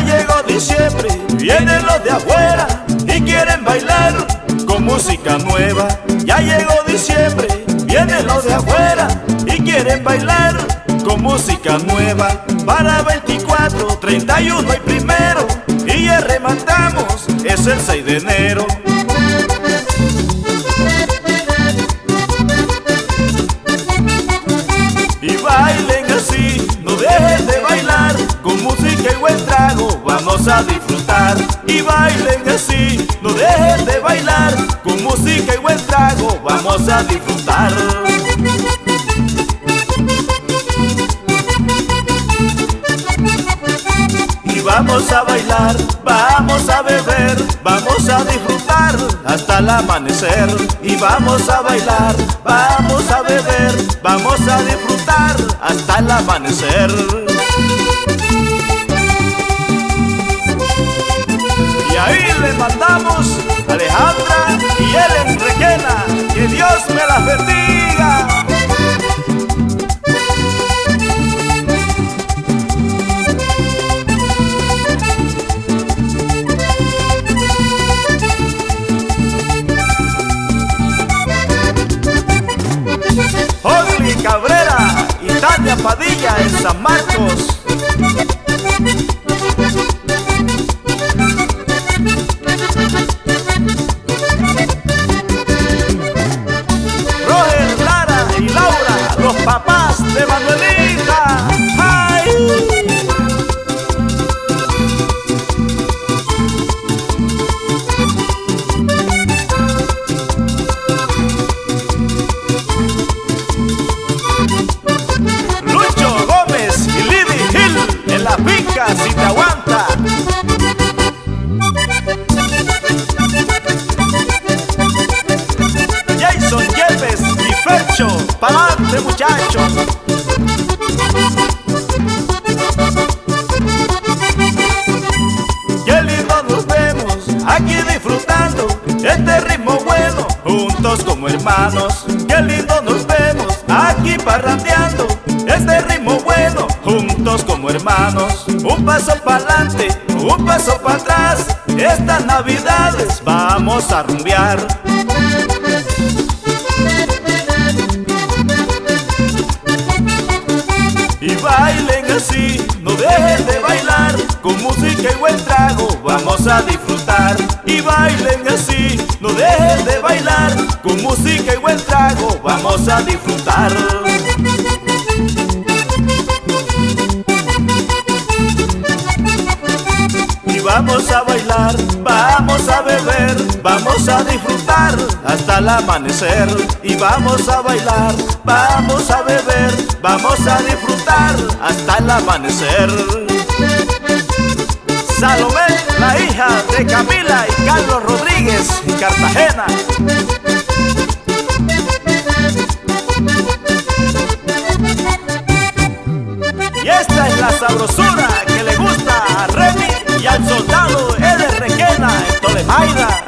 Ya llegó diciembre, vienen los de afuera y quieren bailar con música nueva. Ya llegó diciembre, vienen los de afuera y quieren bailar con música nueva. Para 24, 31 y primero y ya rematamos, es el 6 de enero. Y bailen así, no dejen de bailar Con música y buen trago vamos a disfrutar Y bailen así, no dejen de bailar Con música y buen trago vamos a disfrutar Y vamos a bailar, vamos a beber, vamos a disfrutar hasta el amanecer. Y vamos a bailar, vamos a beber, vamos a disfrutar hasta el amanecer. Mandamos Alejandra y Ellen Requena, que Dios me las bendiga. Osli Cabrera y Tania Padilla en San Marcos. Pa'lante muchachos. Qué lindo nos vemos aquí disfrutando este ritmo bueno, juntos como hermanos. Qué lindo nos vemos aquí parrandeando este ritmo bueno, juntos como hermanos. Un paso para adelante, un paso para atrás. Estas navidades vamos a rumbear. Vamos a disfrutar Y vamos a bailar, vamos a beber, vamos a disfrutar hasta el amanecer. Y vamos a bailar, vamos a beber, vamos a disfrutar hasta el amanecer. Salomé, la hija de Camila y Carlos Rodríguez en Cartagena. sabrosura que le gusta a Remy y al soldado Eder Requena en Tolemaida.